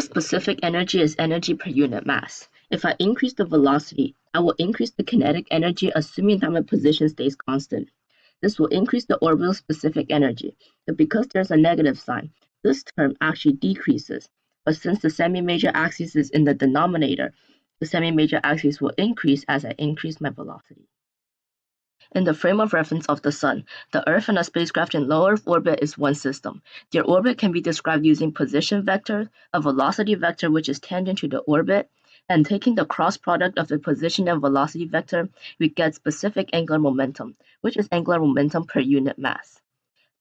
specific energy is energy per unit mass. If I increase the velocity, I will increase the kinetic energy assuming that my position stays constant. This will increase the orbital specific energy, but because there's a negative sign, this term actually decreases. But since the semi-major axis is in the denominator, the semi-major axis will increase as I increase my velocity. In the frame of reference of the Sun, the Earth and a spacecraft in low Earth orbit is one system. Their orbit can be described using position vector, a velocity vector which is tangent to the orbit, and taking the cross product of the position and velocity vector, we get specific angular momentum, which is angular momentum per unit mass.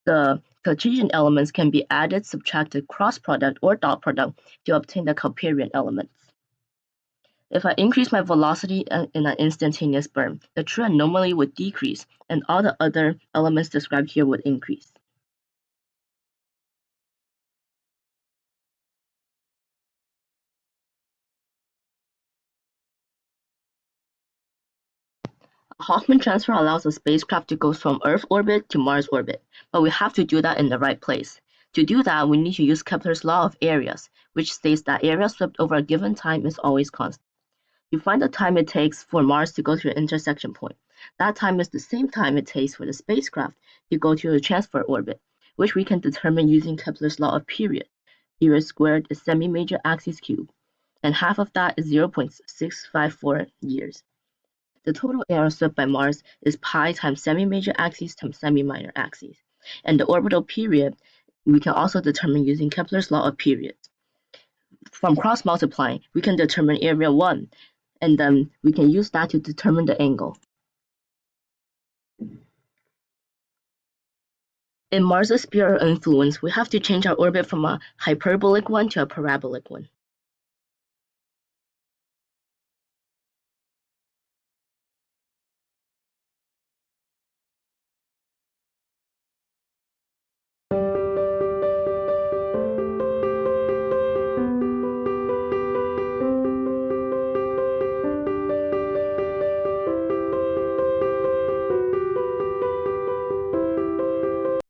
The Cartesian elements can be added, subtracted, cross product, or dot product to obtain the Keplerian elements. If I increase my velocity in an instantaneous burn, the true anomaly would decrease and all the other elements described here would increase. A Hohmann transfer allows a spacecraft to go from Earth orbit to Mars orbit, but we have to do that in the right place. To do that, we need to use Kepler's law of areas, which states that area swept over a given time is always constant. You find the time it takes for Mars to go to your intersection point. That time is the same time it takes for the spacecraft to go to a transfer orbit, which we can determine using Kepler's law of period. Period squared is semi-major axis cubed, and half of that is 0.654 years. The total area swept by Mars is pi times semi-major axis times semi-minor axis. And the orbital period we can also determine using Kepler's law of periods. From cross multiplying, we can determine area 1 and then we can use that to determine the angle. In Mars' sphere of influence, we have to change our orbit from a hyperbolic one to a parabolic one.